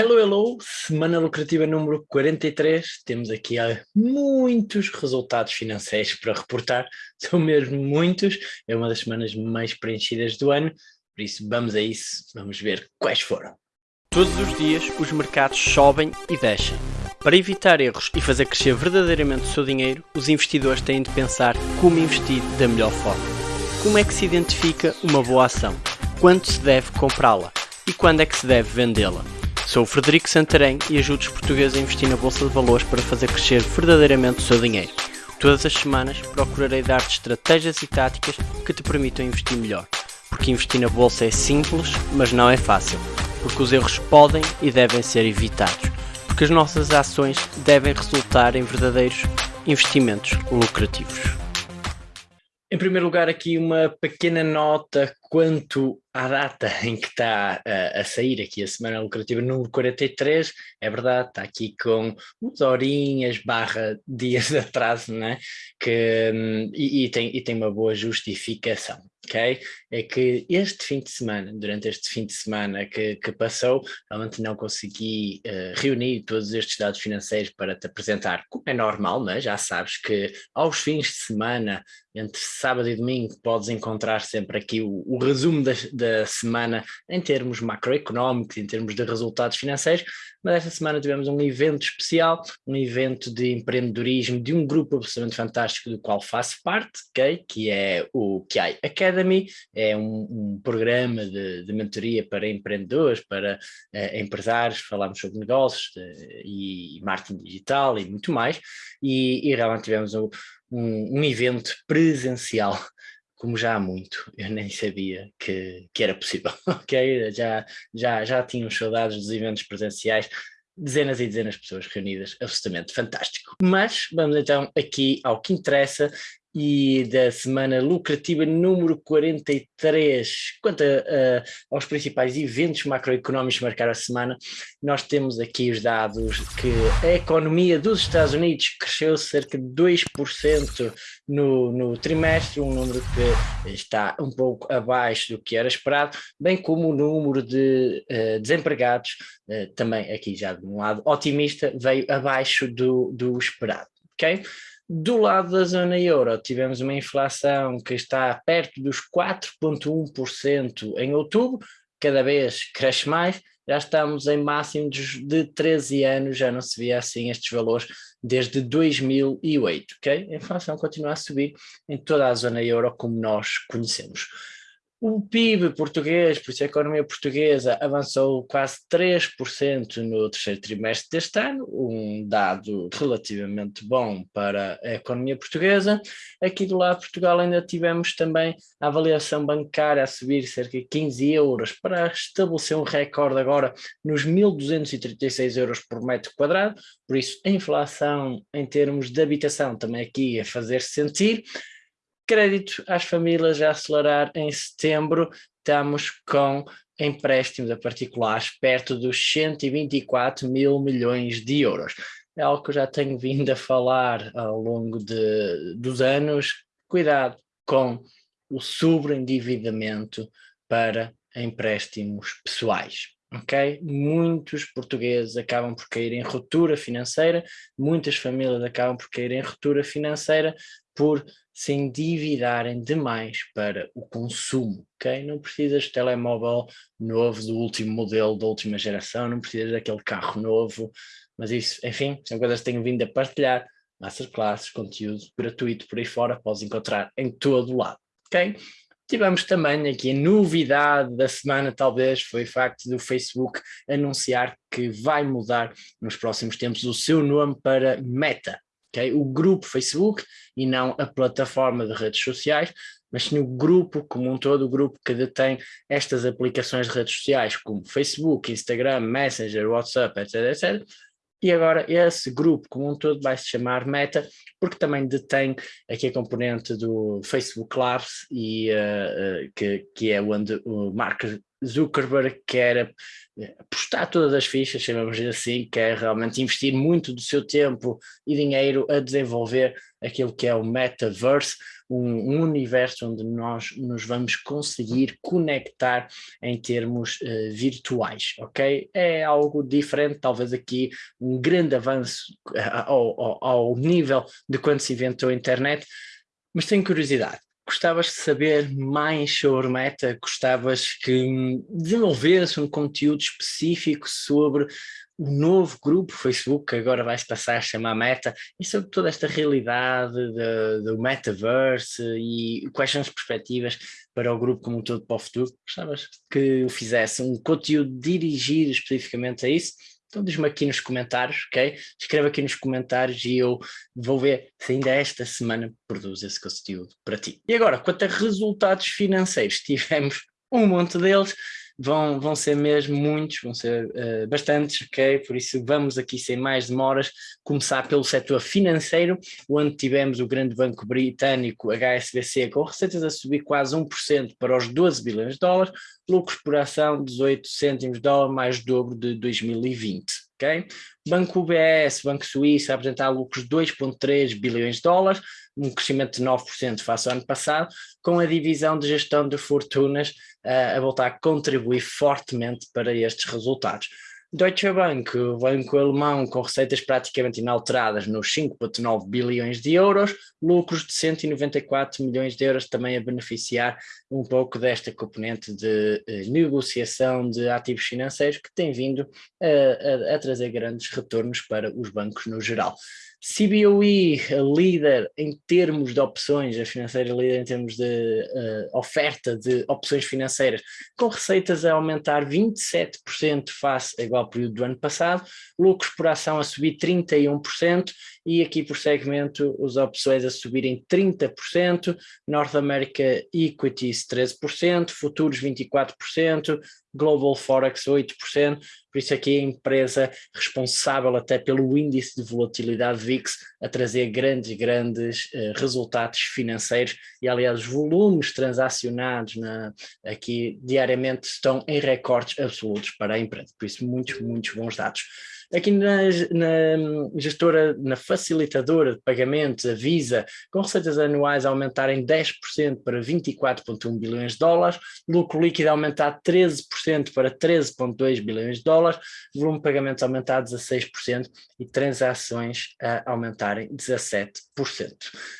Hello, hello! Semana lucrativa número 43. Temos aqui muitos resultados financeiros para reportar. São mesmo muitos. É uma das semanas mais preenchidas do ano. Por isso, vamos a isso. Vamos ver quais foram. Todos os dias, os mercados sobem e descem. Para evitar erros e fazer crescer verdadeiramente o seu dinheiro, os investidores têm de pensar como investir da melhor forma. Como é que se identifica uma boa ação? Quando se deve comprá-la? E quando é que se deve vendê-la? Sou o Frederico Santarém e ajudo os portugueses a investir na Bolsa de Valores para fazer crescer verdadeiramente o seu dinheiro. Todas as semanas procurarei dar-te estratégias e táticas que te permitam investir melhor. Porque investir na Bolsa é simples, mas não é fácil. Porque os erros podem e devem ser evitados. Porque as nossas ações devem resultar em verdadeiros investimentos lucrativos. Em primeiro lugar, aqui uma pequena nota quanto à data em que está a, a, sair aqui a semana lucrativa número 43, é verdade, está aqui com umas horinhas barra dias de atraso, né? que, hum, e, e, tem, e tem uma boa justificação ok? É que este fim de semana, durante este fim de semana que, que passou, realmente não consegui uh, reunir todos estes dados financeiros para te apresentar, como é normal, né? já sabes que aos fins de semana, entre sábado e domingo, podes encontrar sempre aqui o, o resumo da, da semana em termos macroeconómicos, em termos de resultados financeiros, mas esta semana tivemos um evento especial, um evento de empreendedorismo de um grupo absolutamente fantástico do qual faço parte, okay? que é o KI Academy, é um, um programa de, de, mentoria para empreendedores, para uh, empresários, falamos sobre negócios de, e marketing digital e muito mais, e, e realmente tivemos um, um, um evento presencial como já há muito, eu nem sabia que, que era possível, ok? Já, já, já tínhamos saudades dos eventos presenciais, dezenas e dezenas de pessoas reunidas, absolutamente fantástico. Mas vamos então aqui ao que interessa e da semana lucrativa número 43. Quanto a, a, aos principais eventos macroeconómicos que marcaram a semana, nós temos aqui os dados que a economia dos Estados Unidos cresceu cerca de 2% no, no trimestre, um número que está um pouco abaixo do que era esperado, bem como o número de uh, desempregados, uh, também aqui já de um lado otimista, veio abaixo do, do esperado. ok? Do lado da zona euro, tivemos uma inflação que está perto dos 4,1% em outubro, cada vez cresce mais, já estamos em máximos de 13 anos, já não se via assim estes valores desde 2008, ok? A inflação continua a subir em toda a zona euro como nós conhecemos. O PIB português, por isso a economia portuguesa, avançou quase 3% no terceiro trimestre deste ano, um dado relativamente bom para a economia portuguesa. Aqui do lado de Portugal ainda tivemos também a avaliação bancária a subir cerca de 15 euros para estabelecer um recorde agora nos 1.236 euros por metro quadrado, por isso a inflação em termos de habitação também aqui a fazer -se sentir. Crédito às famílias a acelerar em setembro, estamos com empréstimos a particulares perto dos 124 mil milhões de euros. É algo que eu já tenho vindo a falar ao longo de, dos anos. Cuidado com o sobreendividamento para empréstimos pessoais. Ok? Muitos portugueses acabam por cair em ruptura financeira, muitas famílias acabam por cair em ruptura financeira por se endividarem demais para o consumo, ok? Não precisas de telemóvel novo do último modelo, da última geração, não precisas daquele carro novo, mas isso, enfim, são coisas que tenho vindo a partilhar, masterclasses, conteúdo gratuito por aí fora, podes encontrar em todo lado, ok? Tivemos também aqui a novidade da semana, talvez, foi o facto do Facebook anunciar que vai mudar nos próximos tempos o seu nome para Meta, okay? o grupo Facebook e não a plataforma de redes sociais, mas sim o grupo como um todo, o grupo que detém estas aplicações de redes sociais como Facebook, Instagram, Messenger, WhatsApp, etc, etc. E agora esse grupo como um todo vai se chamar Meta, porque também detém aqui a componente do Facebook Labs, e, uh, que, que é onde o Mark Zuckerberg quer apostar todas as fichas, chamamos assim, quer realmente investir muito do seu tempo e dinheiro a desenvolver aquilo que é o metaverse, um, um universo onde nós nos vamos conseguir conectar em termos uh, virtuais, ok? É algo diferente, talvez aqui um grande avanço uh, ao, ao, ao nível de quando se inventou a internet, mas tenho curiosidade. Gostavas de saber mais sobre Meta? Gostavas que desenvolvesse um conteúdo específico sobre o novo grupo Facebook, que agora vai se passar a chamar Meta, e sobre toda esta realidade do Metaverse e quais são as perspectivas para o grupo como um todo para o futuro? Gostavas que eu fizesse um conteúdo dirigido especificamente a isso? Então diz-me aqui nos comentários, ok? Escreve aqui nos comentários e eu vou ver se ainda esta semana produzo esse conteúdo para ti. E agora, quanto a resultados financeiros, tivemos um monte deles, vão, vão ser mesmo muitos, vão ser uh, bastantes, ok? Por isso vamos aqui sem mais demoras começar pelo setor financeiro, onde tivemos o grande banco britânico HSBC com receitas a subir quase 1% para os 12 bilhões de dólares, lucros por ação 18 cêntimos de dólar, mais dobro de 2020. Okay? Banco UBS, Banco Suíço, a apresentar lucros de 2,3 bilhões de dólares, um crescimento de 9% face ao ano passado, com a divisão de gestão de fortunas uh, a voltar a contribuir fortemente para estes resultados. Deutsche Bank, o banco alemão com receitas praticamente inalteradas nos 5,9 bilhões de euros, lucros de 194 milhões de euros também a beneficiar um pouco desta componente de eh, negociação de ativos financeiros que tem vindo a, a, a trazer grandes retornos para os bancos no geral. CBOE, líder em termos de opções, a financeira líder em termos de uh, oferta de opções financeiras, com receitas a aumentar 27% face ao igual período do ano passado, lucros por ação a subir 31% e aqui por segmento as opções a subirem 30%, North America Equities 13%, futuros 24%, Global Forex 8%, por isso aqui a empresa responsável até pelo índice de volatilidade VIX a trazer grandes, grandes uh, resultados financeiros e aliás os volumes transacionados na, aqui diariamente estão em recordes absolutos para a empresa, por isso muitos, muitos bons dados. Aqui na, na gestora, na facilitadora de pagamentos, a Visa, com receitas anuais a aumentarem 10% para 24,1 bilhões de dólares, lucro líquido a aumentar 13% para 13,2 bilhões de dólares, volume de pagamentos a aumentar 16% e transações a aumentarem 17%.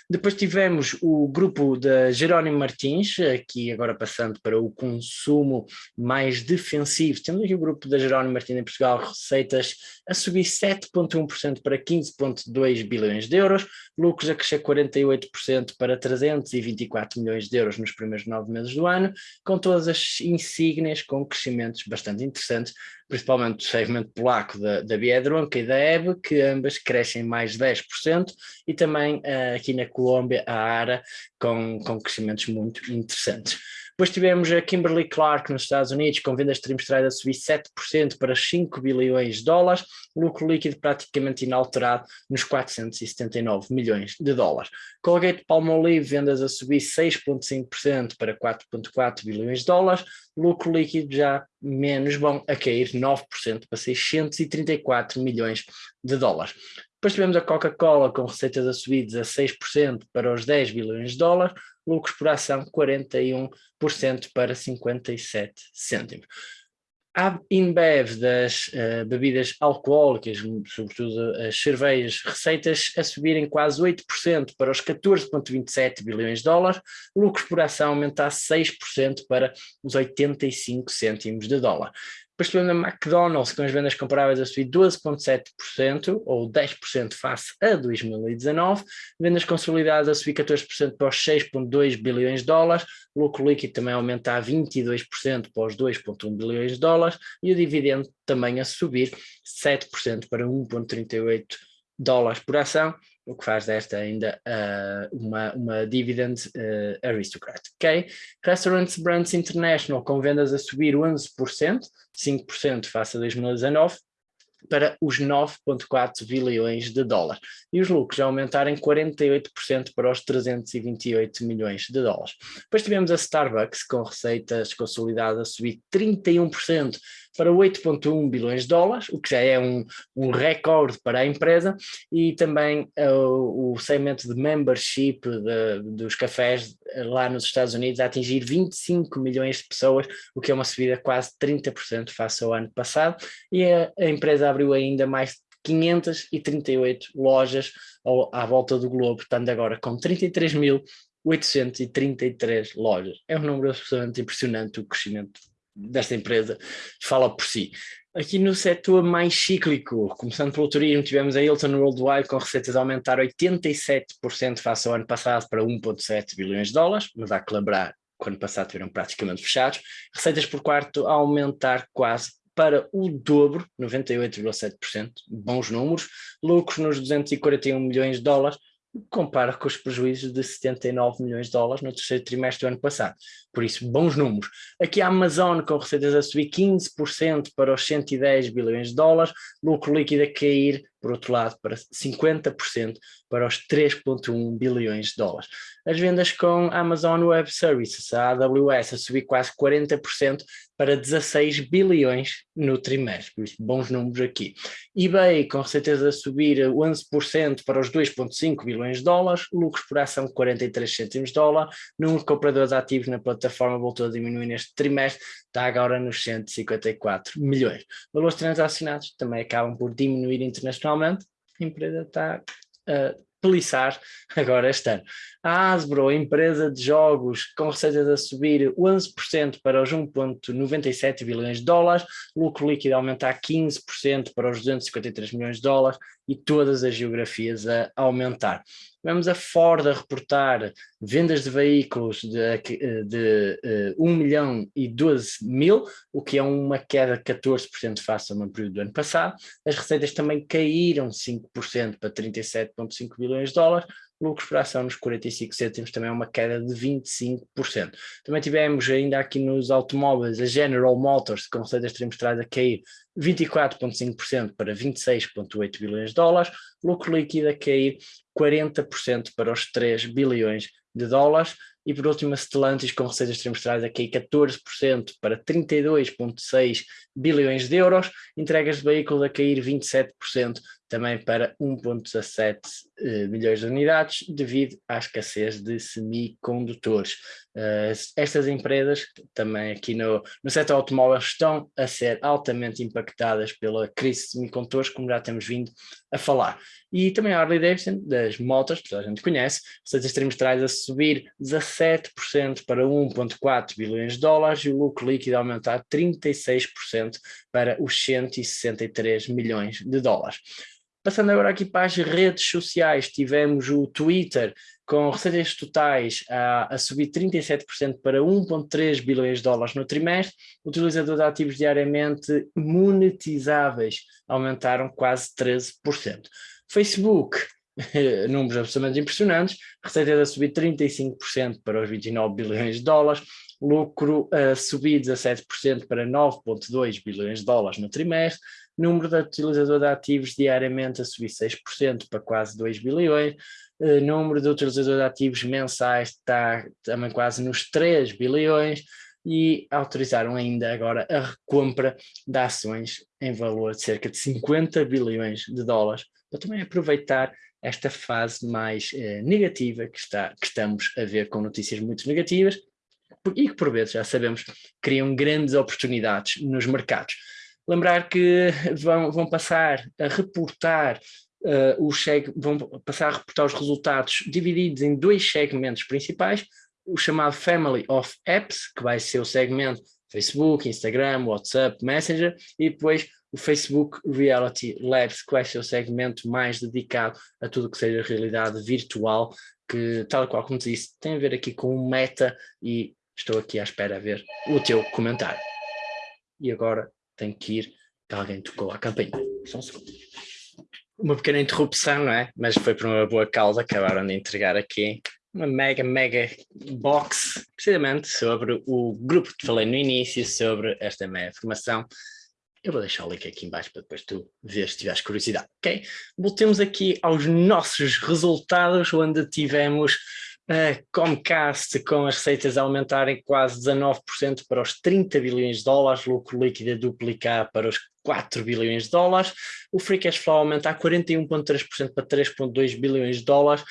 Depois tivemos o grupo da Jerónimo Martins, aqui agora passando para o consumo mais defensivo. Temos aqui o grupo da Jerónimo Martins em Portugal, receitas a subir 7,1% para 15,2 bilhões de euros, lucros a crescer 48% para 324 milhões de euros nos primeiros nove meses do ano, com todas as insígnias com crescimentos bastante interessantes, principalmente o segmento polaco da, da Biedronca e da EBE, que ambas crescem mais 10%, e também uh, aqui na Colômbia a ARA, com, com crescimentos muito interessantes. Depois tivemos a Kimberly Clark nos Estados Unidos, com vendas trimestrais a subir 7% para 5 bilhões de dólares, lucro líquido praticamente inalterado nos 479 milhões de dólares. Colgate Palmolive, vendas a subir 6,5% para 4,4 bilhões de dólares, lucro líquido já menos bom, a cair 9% para 634 milhões de dólares. Depois tivemos a Coca-Cola com receitas a subir 16% para os 10 bilhões de dólares, lucros por ação 41% para 57 cêntimos. A InBev das uh, bebidas alcoólicas, sobretudo as cervejas, receitas a subirem quase 8% para os 14,27 bilhões de dólares, lucros por ação aumentar 6% para os 85 cêntimos de dólar. Depois tivemos a McDonald's com as vendas comparáveis a subir 12,7% ou 10% face a 2019, vendas consolidadas a subir 14% para os 6,2 bilhões de dólares, lucro líquido também a aumentar 22% para os 2,1 bilhões de dólares. E o dividendo também a subir 7% para 1,38 dólares por ação, o que faz desta ainda uh, uma, uma dividend uh, aristocrat. Okay? Restaurants Brands International com vendas a subir 11%, 5% face a 2019, para os 9,4 bilhões de dólares e os lucros aumentarem 48% para os 328 milhões de dólares. Depois tivemos a Starbucks com receitas consolidadas a subir 31% para 8,1 bilhões de dólares, o que já é um, um recorde para a empresa, e também uh, o segmento de membership de, dos cafés lá nos Estados Unidos a atingir 25 milhões de pessoas, o que é uma subida quase 30% face ao ano passado, e a, a empresa abriu ainda mais 538 lojas ao, à volta do globo, estando agora com 33.833 lojas. É um número absolutamente impressionante o crescimento desta empresa fala por si. Aqui no setor mais cíclico, começando pelo turismo, tivemos a Hilton Worldwide com receitas a aumentar 87% face ao ano passado para 1,7 bilhões de dólares, mas há que lembrar que ano passado tiveram praticamente fechados. Receitas por quarto a aumentar quase para o dobro, 98,7%, bons números. Lucros nos 241 milhões de dólares, compara com os prejuízos de 79 milhões de dólares no terceiro trimestre do ano passado. Por isso, bons números. Aqui a Amazon com receitas a subir 15% para os 110 bilhões de dólares, lucro líquido a cair por outro lado, para 50% para os 3,1 bilhões de dólares. As vendas com Amazon Web Services, a AWS, a subir quase 40% para 16 bilhões no trimestre, bons números aqui. eBay com receitas a subir 11% para os 2,5 bilhões de dólares, lucros por ação 43 cêntimos de dólar, número de compradores ativos na plataforma voltou a diminuir neste trimestre, está agora nos 154 milhões. Valores transacionados também acabam por diminuir internacionalmente, a empresa está a peliçar agora este ano. A Hasbro, empresa de jogos com receitas a subir 11% para os 1,97 bilhões de dólares, lucro líquido aumentar 15% para os 253 milhões de dólares e todas as geografias a aumentar. Vemos a Ford a reportar vendas de veículos de, de, de 1 milhão e 12 mil, o que é uma queda de 14% face ao mesmo período do ano passado. As receitas também caíram 5% para 37,5 bilhões de dólares, lucros por ação nos 45 cêntimos também é uma queda de 25%. Também tivemos ainda aqui nos automóveis a General Motors com receitas trimestrais a cair 24,5% para 26,8 bilhões de dólares, lucro líquido a cair 40% para os 3 bilhões de dólares, e por último a Stellantis com receitas trimestrais a cair 14% para 32,6 bilhões de euros, entregas de veículos a cair 27% também para 1,17 eh, milhões de unidades, devido à escassez de semicondutores. Uh, estas empresas, também aqui no, no setor automóvel, estão a ser altamente impactadas pela crise de semicondutores, como já temos vindo a falar. E também a Harley Davidson, das motos, que toda a gente conhece, receitas trimestrais a subir 17% para 1,4 bilhões de dólares e o lucro líquido aumentar 36% para os 163 milhões de dólares. Passando agora aqui para as redes sociais, tivemos o Twitter com receitas totais a, a subir 37% para 1,3 bilhões de dólares no trimestre, utilizador de ativos diariamente monetizáveis aumentaram quase 13%. Facebook, números absolutamente impressionantes, receitas a subir 35% para os 29 bilhões de dólares, lucro a subir 17% para 9,2 bilhões de dólares no trimestre, número de utilizadores ativos diariamente a subir 6% para quase 2 bilhões, uh, número de utilizadores ativos mensais está também quase nos 3 bilhões. E autorizaram ainda agora a recompra de ações em valor de cerca de 50 bilhões de dólares, para também aproveitar esta fase mais eh, negativa que, está, que estamos a ver com notícias muito negativas e que por vezes já sabemos criam grandes oportunidades nos mercados. Lembrar que vão, vão passar a reportar uh, os vão passar a reportar os resultados divididos em dois segmentos principais, o chamado Family of Apps, que vai ser o segmento Facebook, Instagram, WhatsApp, Messenger, e depois o Facebook Reality Labs, que vai ser o segmento mais dedicado a tudo que seja realidade virtual, que, tal qual como disse, tem a ver aqui com o meta e estou aqui à espera a ver o teu comentário. E agora tem que ir, que alguém tocou a campainha. Só um segundo. Uma pequena interrupção, não é? Mas foi por uma boa causa, acabaram de entregar aqui uma mega, mega box, precisamente sobre o grupo que falei no início, sobre esta meia formação. Eu vou deixar o link aqui embaixo para depois tu ver se tiveres curiosidade, ok? Voltemos aqui aos nossos resultados, onde tivemos a Comcast com as receitas a aumentarem quase 19% para os 30 bilhões de dólares, lucro líquido a duplicar para os 4 bilhões de dólares, o free cash flow aumentar 41,3% para 3,2 bilhões de dólares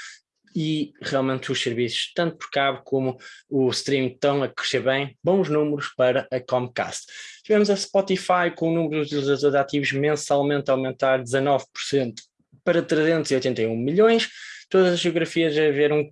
e realmente os serviços, tanto por cabo como o streaming, estão a crescer bem, bons números para a Comcast. Tivemos a Spotify com o número de utilizadores ativos mensalmente a aumentar 19% para 381 milhões, todas as geografias a ver um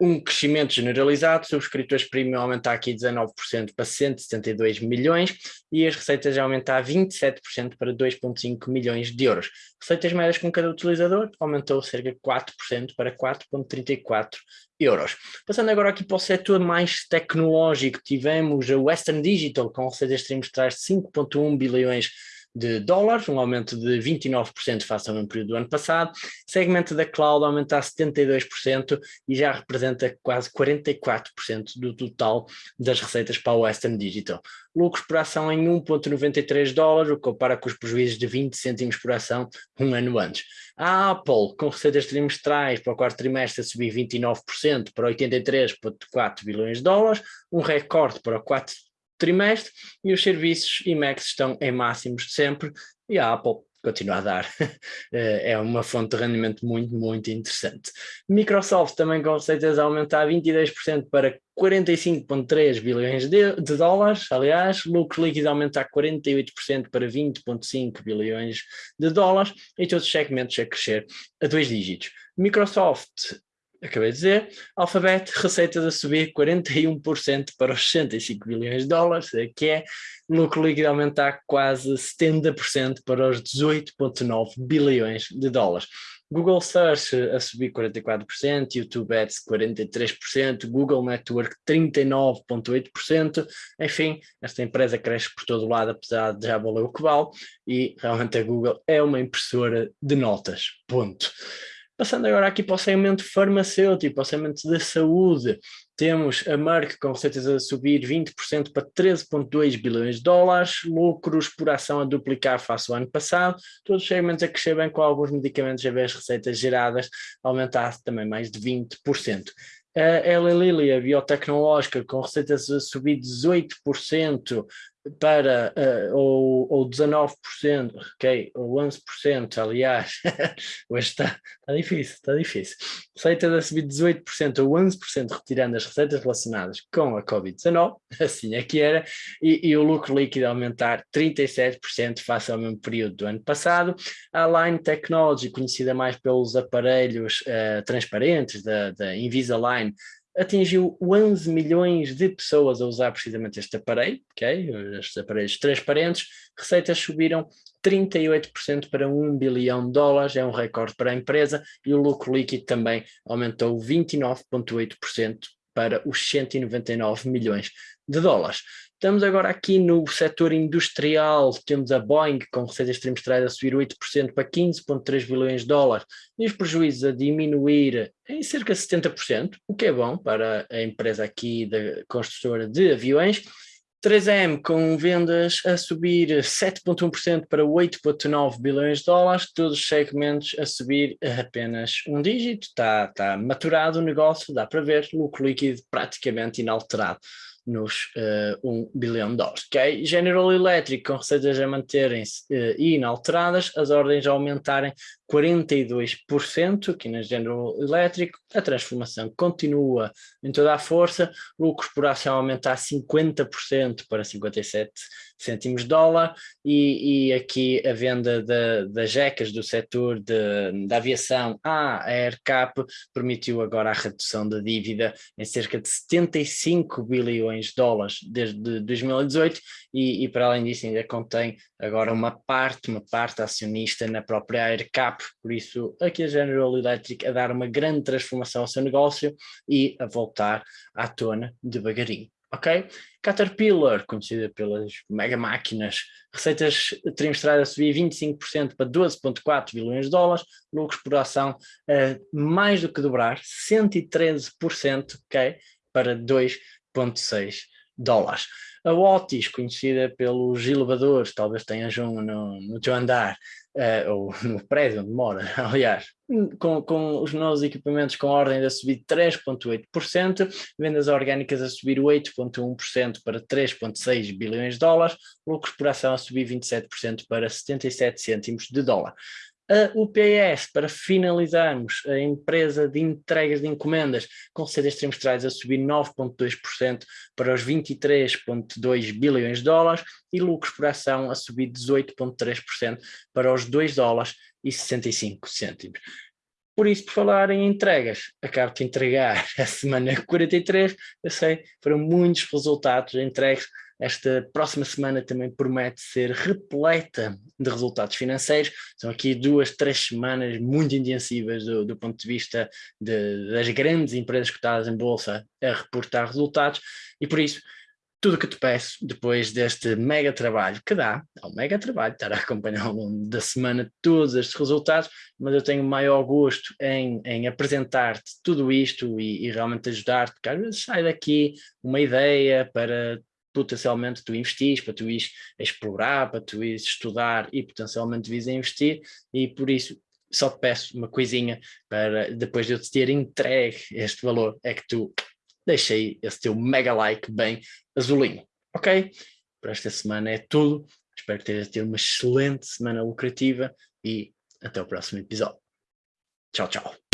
um crescimento generalizado, subscritores premium aumentar aqui 19% para 172 milhões e as receitas a aumentar 27% para 2,5 milhões de euros. Receitas médias com cada utilizador aumentou cerca de 4% para 4,34 euros. Passando agora aqui para o setor mais tecnológico, tivemos a Western Digital com receitas trimestrais de 5,1 bilhões de dólares, um aumento de 29% face ao mesmo período do ano passado. Segmento da cloud aumenta a 72% e já representa quase 44% do total das receitas para o Western Digital. Lucros por ação em 1.93 dólares, o que compara com os prejuízos de 20 cêntimos por ação um ano antes. A Apple, com receitas trimestrais para o quarto trimestre a subir 29% para 83,4 bilhões de dólares, um recorde para o quarto trimestre e os serviços IMAX estão em máximos de sempre e a Apple continua a dar. Eh, é uma fonte de rendimento muito, muito interessante. Microsoft também com receitas a aumentar 22% para 45,3 bilhões de, de, dólares, aliás, lucro líquido a aumentar 48% para 20,5 bilhões de dólares e todos os segmentos a crescer a dois dígitos. Microsoft acabei de dizer, Alphabet, receitas a subir 41% para os 65 bilhões de dólares, que é lucro líquido aumentar quase 70% para os 18,9 bilhões de dólares. Google Search a subir 44%, YouTube Ads 43%, Google Network 39,8%, enfim, esta empresa cresce por todo lado, apesar de já valer o que vale, e realmente a Google é uma impressora de notas, ponto. Passando agora aqui para o segmento farmacêutico, para o segmento da saúde, temos a Merck com receitas a subir 20% para 13,2 bilhões de dólares, lucros por ação a duplicar face ao ano passado, todos os segmentos a crescer bem com alguns medicamentos a ver as receitas geradas aumentar também mais de 20%. A Eli Lilly, a biotecnológica, com receitas a subir 18%, para, uh, ou, ou 19%, ok, ou 11%, aliás, hoje está, está difícil, está difícil. Receitas a subir 18% ou 11%, retirando as receitas relacionadas com a Covid-19, assim é que era, e, e, o lucro líquido aumentar 37% face ao mesmo período do ano passado. A Line Technology, conhecida mais pelos aparelhos uh, transparentes da, da Invisalign, atingiu 11 milhões de pessoas a usar precisamente este aparelho, okay? estes aparelhos transparentes, receitas subiram 38% para 1 bilhão de dólares, é um recorde para a empresa, e o lucro líquido também aumentou 29,8% para os 199 milhões de dólares. Estamos agora aqui no setor industrial, temos a Boeing com receitas trimestrais a subir 8% para 15,3 bilhões de dólares e os prejuízos a diminuir em cerca de 70%, o que é bom para a empresa aqui da construtora de aviões. 3M com vendas a subir 7,1% para 8,9 bilhões de dólares, todos os segmentos a subir apenas um dígito, está, está maturado o negócio, dá para ver, lucro líquido praticamente inalterado nos uh, 1 bilhão de dólares. Okay? General Electric com receitas a manterem-se uh, inalteradas, as ordens a aumentarem 42% aqui na General Electric, a transformação continua em toda a força, lucros por ação aumentar 50% para 57 cêntimos de dólar e, e aqui a venda das jecas do setor de, da aviação à AirCap permitiu agora a redução da dívida em cerca de 75 bilhões de dólares desde 2018 e, e para além disso ainda contém agora uma parte, uma parte acionista na própria AirCap, por isso aqui a General Electric a dar uma grande transformação ao seu negócio e a voltar à tona devagarinho ok? Caterpillar, conhecida pelas mega máquinas, receitas trimestrais a subir 25% para 12,4 bilhões de dólares, lucros por ação uh, mais do que dobrar, 113%, ok? Para 2,6 dólares. A Otis, conhecida pelos elevadores, talvez tenhas um no, no teu andar, uh, ou no prédio onde mora, aliás, com, com os novos equipamentos com ordem a subir 3,8%, vendas orgânicas a subir 8,1% para 3,6 bilhões de dólares, lucros por ação a subir 27% para 77 cêntimos de dólar. A UPS, para finalizarmos, a empresa de entregas de encomendas, com receitas trimestrais a subir 9,2% para os 23,2 bilhões de dólares e lucros por ação a subir 18,3% para os 2 dólares e 65 cêntimos. Por isso, por falar em entregas, acabo de entregar a semana 43, eu sei, foram muitos resultados entregues, esta próxima semana também promete ser repleta de resultados financeiros. São aqui duas, três semanas muito intensivas do, do ponto de vista de, das grandes empresas cotadas em bolsa a reportar resultados e por isso tudo o que te peço depois deste mega trabalho que dá, é um mega trabalho estar a acompanhar ao longo da semana todos estes resultados, mas eu tenho maior gosto em, em apresentar-te tudo isto e, e realmente ajudar-te, porque às vezes sai daqui uma ideia para potencialmente tu investis, para tu ires explorar, para tu ires estudar e potencialmente vis a investir e por isso só te peço uma coisinha para depois de eu te ter entregue este valor é que tu deixei esse teu mega like bem azulinho, ok? Para esta semana é tudo, espero que ter uma excelente semana lucrativa e até o próximo episódio. Tchau, tchau.